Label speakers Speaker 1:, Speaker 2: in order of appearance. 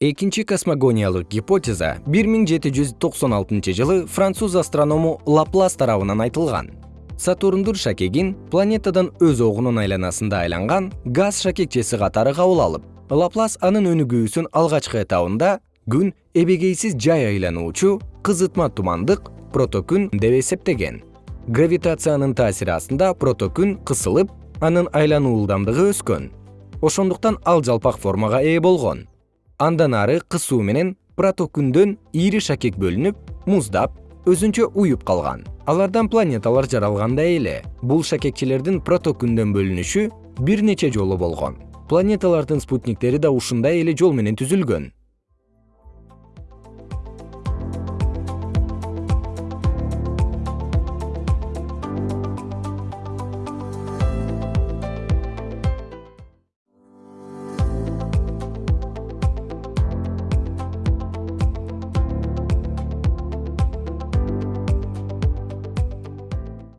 Speaker 1: экинчи космогониялык гипотеза бир миң жети жүз токсон алтынчы жылы француз астроному лаплас тарабынан айтылган. Сатурндур шакегин планетадан өз огунун айланасында айланган газ шакекчеси катары кабыл алып лаплас анын өнүгүүсүнүн алгачкы этабында күн эбегейсиз жай айлануучу кызытма тумандык протокүн деп эсептеген. Гравитациянын таасири астында протокүн кысылып анын айлануу ылдамдыгы өскөн. Ошондуктан ал жалпак формага ээ болгон андан ары кысуу менен протокүндөн ири шакек бөлүнүп муздап өзүнчө уюп калган. Алардан планеталар жаралгандай эле. Бул шакекчелердин протокүндөн бөлүнүшү бир нече жолу болгон. Планеталардын спутниктери да ушундай эле жол менен түзүлгөн